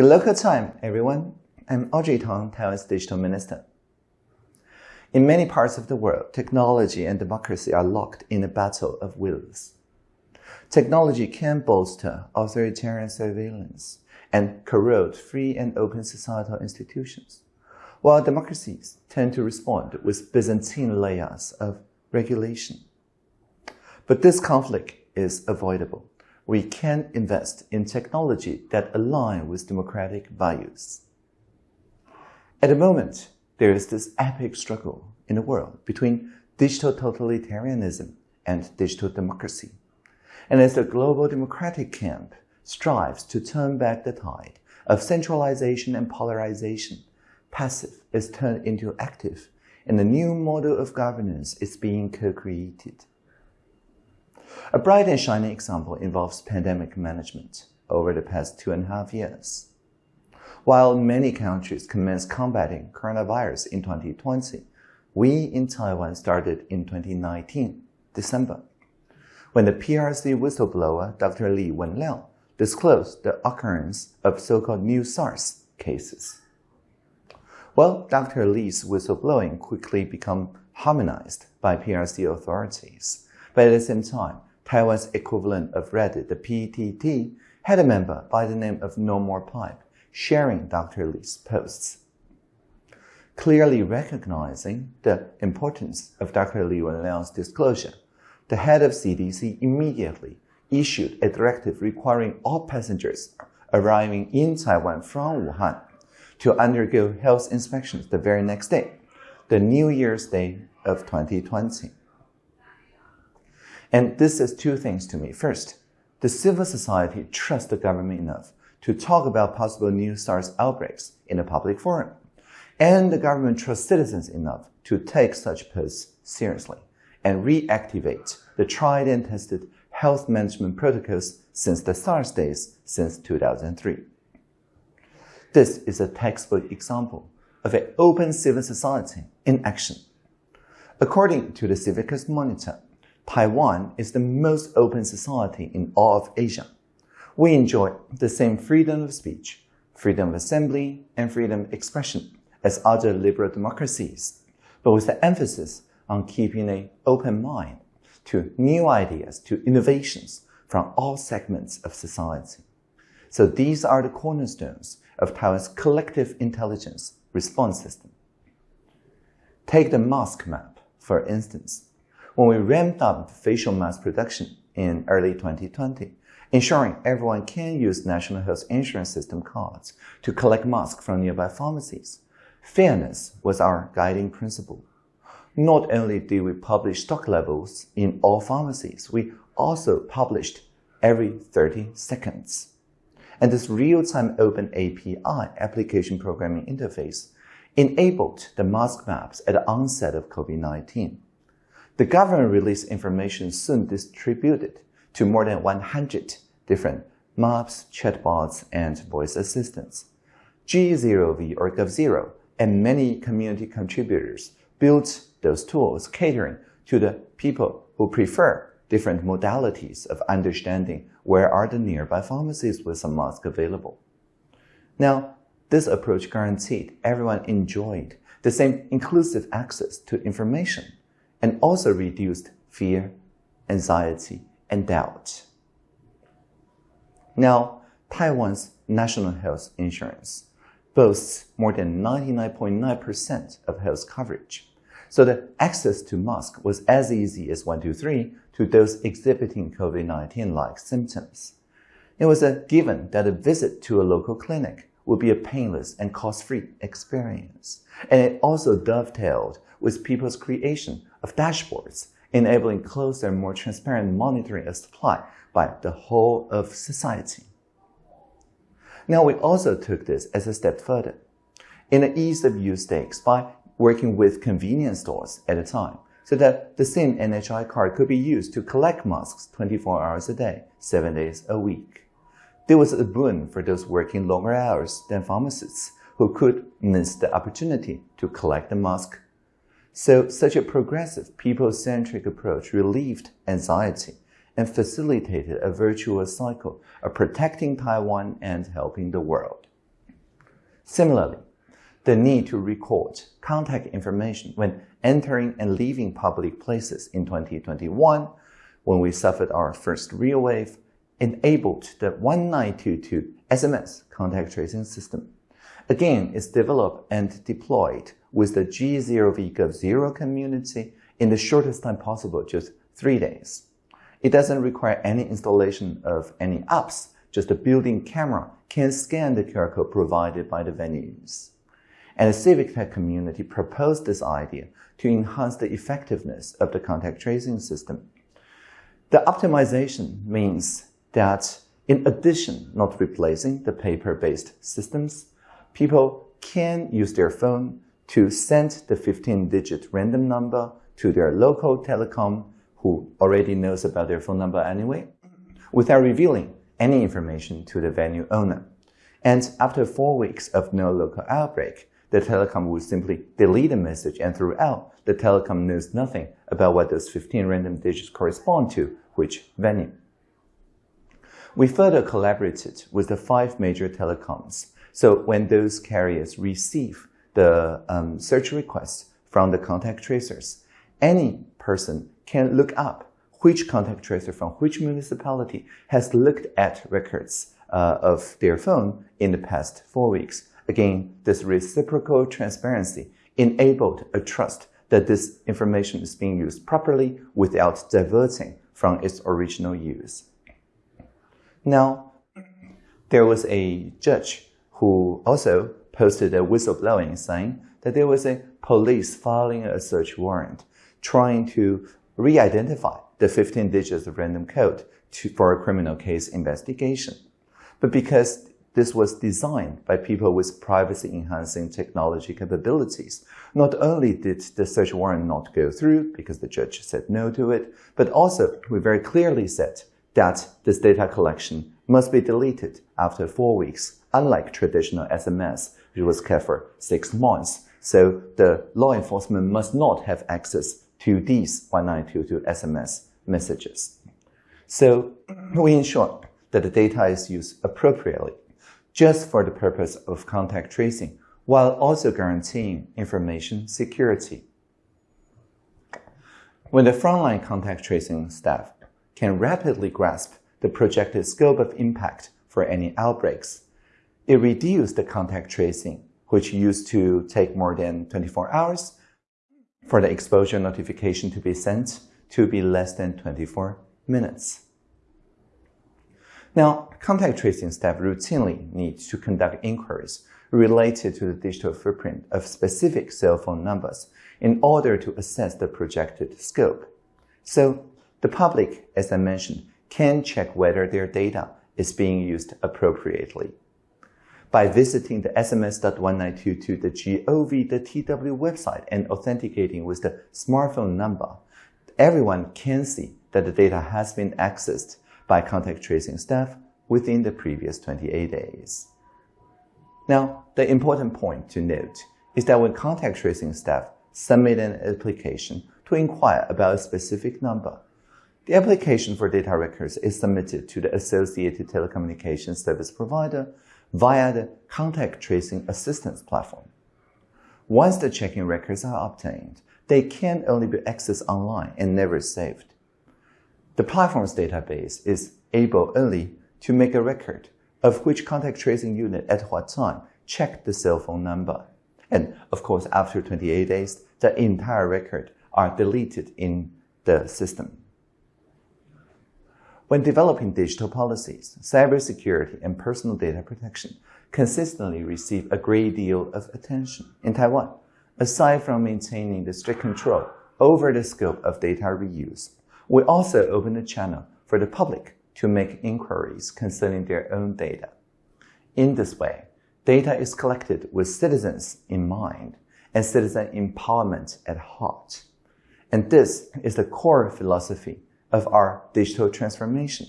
Good local time, everyone. I'm Audrey Tang, Taiwan's digital minister. In many parts of the world, technology and democracy are locked in a battle of wills. Technology can bolster authoritarian surveillance and corrode free and open societal institutions, while democracies tend to respond with Byzantine layers of regulation. But this conflict is avoidable. We can invest in technology that align with democratic values. At the moment, there is this epic struggle in the world between digital totalitarianism and digital democracy. And as the global democratic camp strives to turn back the tide of centralization and polarization, passive is turned into active, and a new model of governance is being co-created. A bright and shining example involves pandemic management over the past two and a half years. While many countries commenced combating coronavirus in 2020, we in Taiwan started in 2019, December, when the PRC whistleblower Dr. Li Wenliang disclosed the occurrence of so-called new SARS cases. Well, Dr. Li's whistleblowing quickly became harmonized by PRC authorities. But at the same time, Taiwan's equivalent of Reddit, the PTT, had a member by the name of No More Pipe sharing Dr. Li's posts. Clearly recognizing the importance of Dr. Li Wenliang's disclosure, the head of CDC immediately issued a directive requiring all passengers arriving in Taiwan from Wuhan to undergo health inspections the very next day, the New Year's Day of 2020. And this says two things to me. First, the civil society trusts the government enough to talk about possible new SARS outbreaks in a public forum. And the government trusts citizens enough to take such posts seriously and reactivate the tried and tested health management protocols since the SARS days since 2003. This is a textbook example of an open civil society in action. According to the Civicus Monitor, Taiwan is the most open society in all of Asia. We enjoy the same freedom of speech, freedom of assembly, and freedom of expression as other liberal democracies, but with the emphasis on keeping an open mind to new ideas, to innovations from all segments of society. So these are the cornerstones of Taiwan's collective intelligence response system. Take the mask map, for instance. When we ramped up facial mask production in early 2020, ensuring everyone can use National Health Insurance System cards to collect masks from nearby pharmacies, fairness was our guiding principle. Not only did we publish stock levels in all pharmacies, we also published every 30 seconds. And this real-time open API application programming interface enabled the mask maps at the onset of COVID-19. The government released information soon distributed to more than 100 different maps, chatbots, and voice assistants. G0V or GovZero and many community contributors built those tools catering to the people who prefer different modalities of understanding where are the nearby pharmacies with some mask available. Now, this approach guaranteed everyone enjoyed the same inclusive access to information and also reduced fear, anxiety, and doubt. Now, Taiwan's national health insurance boasts more than 99.9% of health coverage. So the access to mask was as easy as 123 to those exhibiting COVID-19-like symptoms. It was a given that a visit to a local clinic would be a painless and cost-free experience. And it also dovetailed with people's creation of dashboards, enabling closer and more transparent monitoring of supply by the whole of society. Now, we also took this as a step further. In the ease of use stakes by working with convenience stores at a time, so that the same NHI card could be used to collect masks 24 hours a day, 7 days a week. There was a boon for those working longer hours than pharmacists who could miss the opportunity to collect the mask. So such a progressive, people-centric approach relieved anxiety and facilitated a virtuous cycle of protecting Taiwan and helping the world. Similarly, the need to record contact information when entering and leaving public places in 2021, when we suffered our first real wave, enabled the 1922 SMS contact tracing system. Again, it's developed and deployed with the G0V Gov0 community in the shortest time possible, just three days. It doesn't require any installation of any apps, just a built-in camera can scan the QR code provided by the venues. And the civic tech community proposed this idea to enhance the effectiveness of the contact tracing system. The optimization means that in addition, not replacing the paper-based systems, people can use their phone to send the 15-digit random number to their local telecom who already knows about their phone number anyway, mm-hmm. without revealing any information to the venue owner. And after four weeks of no local outbreak, the telecom will simply delete the message and throughout, the telecom knows nothing about what those 15 random digits correspond to, which venue. We further collaborated with the five major telecoms. So when those carriers receive the um, search requests from the contact tracers, any person can look up which contact tracer from which municipality has looked at records uh, of their phone in the past four weeks. Again, this reciprocal transparency enabled a trust that this information is being used properly without diverting from its original use. Now, there was a judge who also posted a whistleblowing saying that there was a police filing a search warrant trying to re-identify the 15 digits of random code to, for a criminal case investigation. But because this was designed by people with privacy enhancing technology capabilities. Not only did the search warrant not go through because the judge said no to it, but also we very clearly said that this data collection must be deleted after four weeks, unlike traditional SMS, which was kept for six months. So the law enforcement must not have access to these 1922 SMS messages. So we ensure that the data is used appropriately, just for the purpose of contact tracing, while also guaranteeing information security. When the frontline contact tracing staff can rapidly grasp the projected scope of impact for any outbreaks. It reduced the contact tracing, which used to take more than 24 hours, for the exposure notification to be sent to be less than 24 minutes. Now, contact tracing staff routinely need to conduct inquiries related to the digital footprint of specific cell phone numbers in order to assess the projected scope. So the public, as I mentioned, can check whether their data is being used appropriately. By visiting the sms.1922.gov.tw website and authenticating with the smartphone number, everyone can see that the data has been accessed by contact tracing staff within the previous 28 days. Now, the important point to note is that when contact tracing staff submit an application to inquire about a specific number, the application for data records is submitted to the associated telecommunications service provider via the contact tracing assistance platform. Once the checking records are obtained, they can only be accessed online and never saved. The platform's database is able only to make a record of which contact tracing unit at what time checked the cell phone number. And of course, after 28 days, the entire record are deleted in the system. When developing digital policies, cybersecurity and personal data protection consistently receive a great deal of attention. In Taiwan, aside from maintaining the strict control over the scope of data reuse, we also open a channel for the public to make inquiries concerning their own data. In this way, data is collected with citizens in mind and citizen empowerment at heart. And this is the core philosophy of our digital transformation.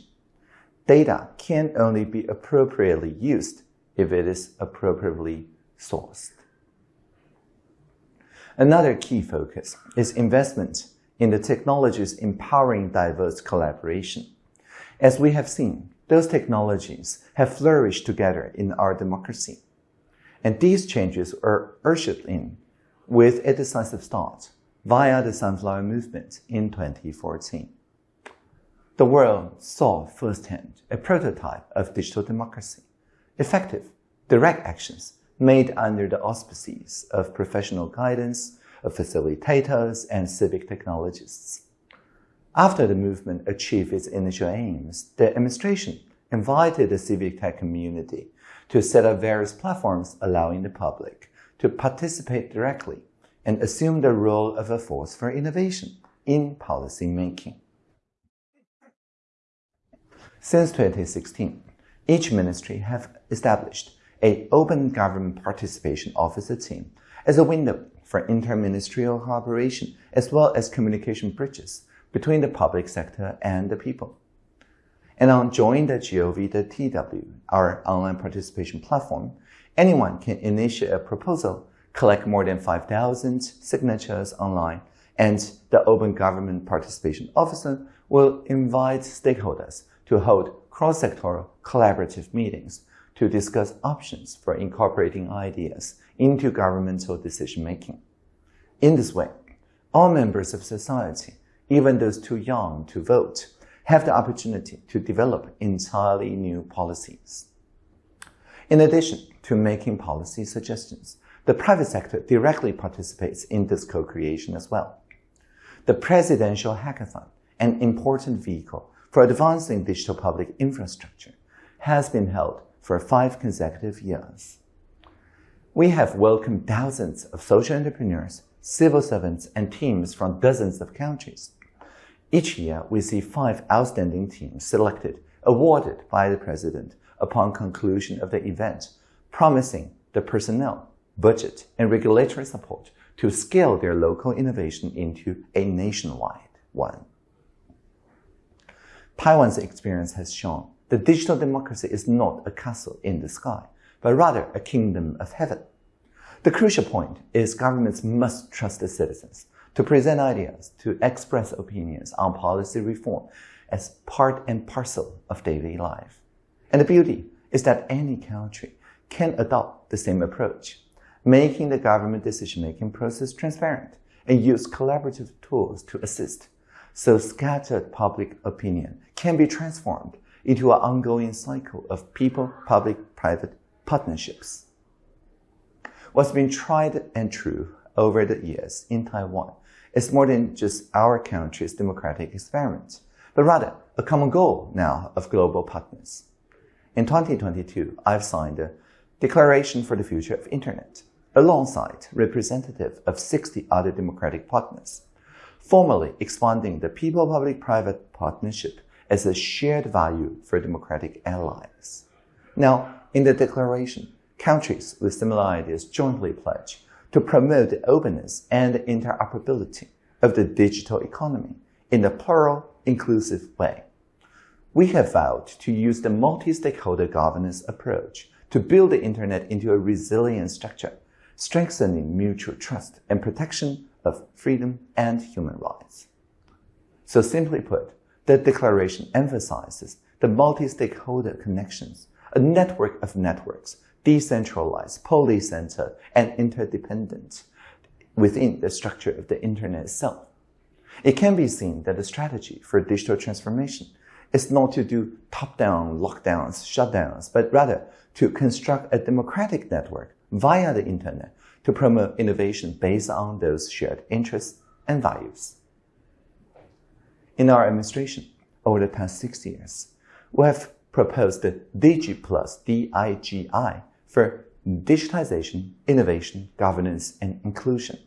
Data can only be appropriately used if it is appropriately sourced. Another key focus is investment in the technologies empowering diverse collaboration. As we have seen, those technologies have flourished together in our democracy. And these changes were ushered in with a decisive start via the Sunflower Movement in 2014. The world saw firsthand a prototype of digital democracy, effective, direct actions made under the auspices of professional guidance, of facilitators, and civic technologists. After the movement achieved its initial aims, the administration invited the civic tech community to set up various platforms allowing the public to participate directly and assume the role of a force for innovation in policy making. Since 2016, each ministry have established a open government participation officer team as a window for interministerial cooperation as well as communication bridges between the public sector and the people. And on join.gov.tw, our online participation platform, anyone can initiate a proposal, collect more than 5,000 signatures online, and the Open Government Participation Officer will invite stakeholders to hold cross-sectoral collaborative meetings to discuss options for incorporating ideas into governmental decision-making. In this way, all members of society even those too young to vote, have the opportunity to develop entirely new policies. In addition to making policy suggestions, the private sector directly participates in this co-creation as well. The Presidential Hackathon, an important vehicle for advancing digital public infrastructure, has been held for five consecutive years. We have welcomed thousands of social entrepreneurs, civil servants, and teams from dozens of countries each year, we see five outstanding teams selected, awarded by the president upon conclusion of the event, promising the personnel, budget, and regulatory support to scale their local innovation into a nationwide one. Taiwan's experience has shown that digital democracy is not a castle in the sky, but rather a kingdom of heaven. The crucial point is governments must trust the citizens to present ideas, to express opinions on policy reform as part and parcel of daily life. And the beauty is that any country can adopt the same approach, making the government decision-making process transparent and use collaborative tools to assist. So scattered public opinion can be transformed into an ongoing cycle of people-public-private partnerships. What's been tried and true over the years in Taiwan is more than just our country's democratic experiment, but rather a common goal now of global partners. In 2022, I've signed a Declaration for the Future of Internet alongside representatives of 60 other democratic partners, formally expanding the people-public-private partnership as a shared value for democratic allies. Now, in the declaration, countries with similar ideas jointly pledge to promote the openness and interoperability of the digital economy in a plural, inclusive way. We have vowed to use the multi-stakeholder governance approach to build the Internet into a resilient structure, strengthening mutual trust and protection of freedom and human rights. So simply put, the declaration emphasizes the multi-stakeholder connections, a network of networks decentralized, polycentered, and interdependent within the structure of the internet itself. It can be seen that the strategy for digital transformation is not to do top-down lockdowns, shutdowns, but rather to construct a democratic network via the internet to promote innovation based on those shared interests and values. In our administration, over the past six years, we have proposed the Digi Plus, D-I-G-I, for digitization, innovation, governance, and inclusion.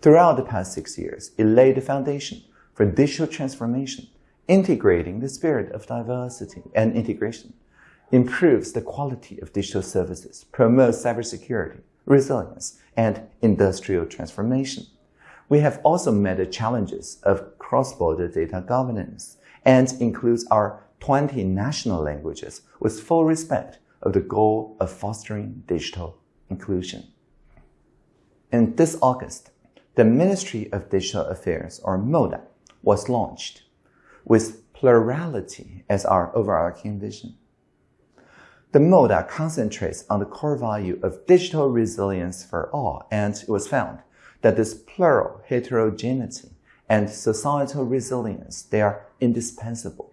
Throughout the past six years, it laid the foundation for digital transformation, integrating the spirit of diversity and integration, improves the quality of digital services, promotes cybersecurity, resilience, and industrial transformation. We have also met the challenges of cross-border data governance and includes our 20 national languages with full respect of the goal of fostering digital inclusion. In this August, the Ministry of Digital Affairs, or MODA, was launched with plurality as our overarching vision. The MODA concentrates on the core value of digital resilience for all, and it was found that this plural heterogeneity and societal resilience, they are indispensable.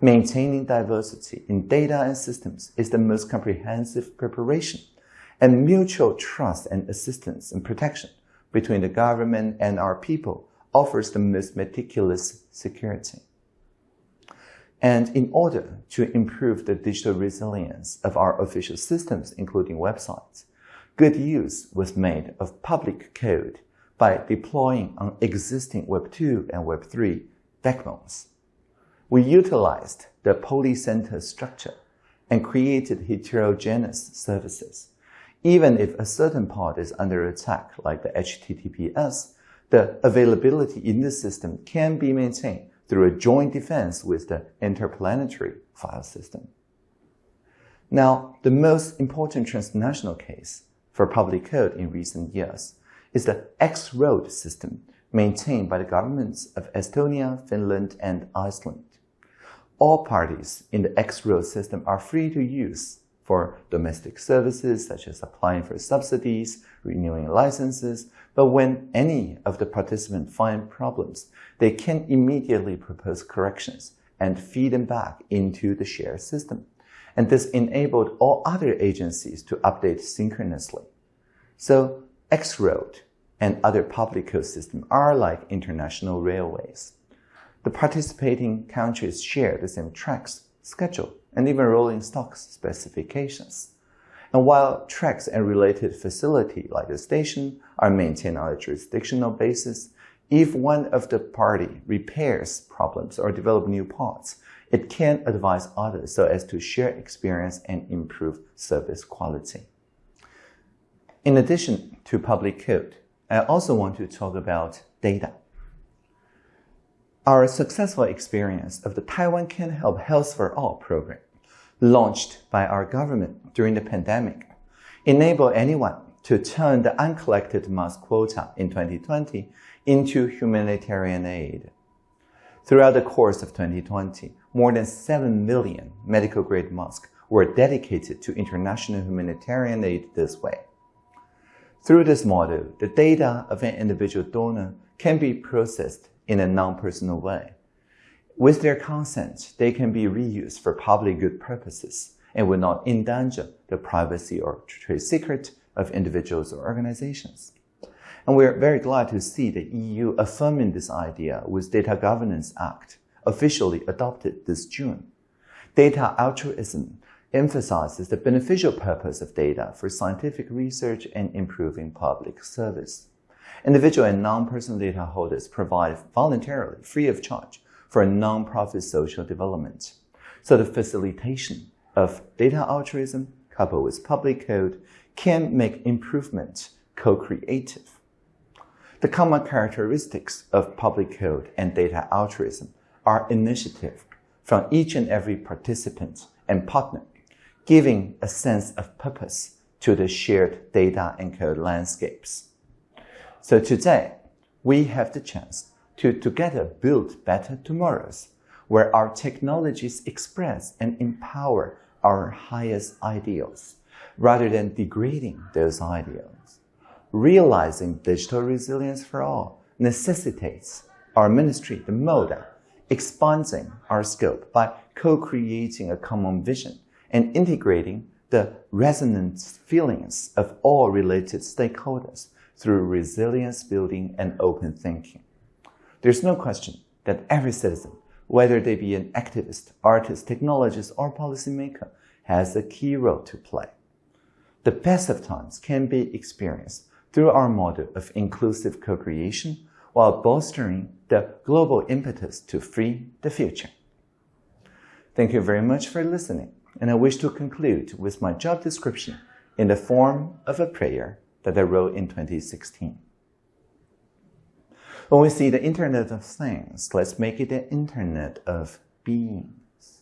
Maintaining diversity in data and systems is the most comprehensive preparation, and mutual trust and assistance and protection between the government and our people offers the most meticulous security. And in order to improve the digital resilience of our official systems, including websites, good use was made of public code by deploying on existing Web 2 and Web 3 backbones. We utilized the polycenter structure and created heterogeneous services. Even if a certain part is under attack, like the HTTPS, the availability in the system can be maintained through a joint defense with the interplanetary file system. Now, the most important transnational case for public code in recent years is the X-Road system maintained by the governments of Estonia, Finland, and Iceland. All parties in the X-Road system are free to use for domestic services such as applying for subsidies, renewing licenses, but when any of the participants find problems, they can immediately propose corrections and feed them back into the shared system. And this enabled all other agencies to update synchronously. So X-Road and other public code systems are like international railways. The participating countries share the same tracks, schedule, and even rolling stock specifications. And while tracks and related facility like the station are maintained on a jurisdictional basis, if one of the party repairs problems or develop new parts, it can advise others so as to share experience and improve service quality. In addition to public code, I also want to talk about data. Our successful experience of the Taiwan Can Help Health for All program, launched by our government during the pandemic, enable anyone to turn the uncollected mask quota in 2020 into humanitarian aid. Throughout the course of 2020, more than 7 million medical grade masks were dedicated to international humanitarian aid this way. Through this model, the data of an individual donor can be processed in a non-personal way. With their consent, they can be reused for public good purposes and will not endanger the privacy or trade secret of individuals or organizations. And we're very glad to see the EU affirming this idea with Data Governance Act officially adopted this June. Data altruism emphasizes the beneficial purpose of data for scientific research and improving public service. Individual and non-personal data holders provide voluntarily, free of charge, for non-profit social development. So the facilitation of data altruism coupled with public code can make improvement co-creative. The common characteristics of public code and data altruism are initiative from each and every participant and partner giving a sense of purpose to the shared data and code landscapes. So today, we have the chance to together build better tomorrows where our technologies express and empower our highest ideals rather than degrading those ideals. Realizing digital resilience for all necessitates our ministry, the MODA, expanding our scope by co-creating a common vision and integrating the resonant feelings of all related stakeholders through resilience building and open thinking. There's no question that every citizen, whether they be an activist, artist, technologist, or policymaker, has a key role to play. The best of times can be experienced through our model of inclusive co-creation while bolstering the global impetus to free the future. Thank you very much for listening and I wish to conclude with my job description in the form of a prayer that I wrote in 2016. When we see the Internet of Things, let's make it the Internet of Beings.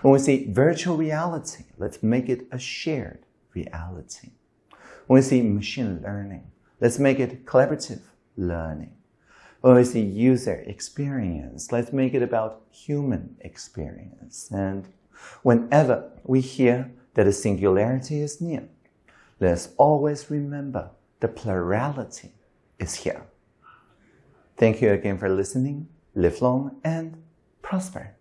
When we see virtual reality, let's make it a shared reality. When we see machine learning, let's make it collaborative learning. When we see user experience, let's make it about human experience. And Whenever we hear that the singularity is near, let's always remember the plurality is here. Thank you again for listening. Live long and prosper.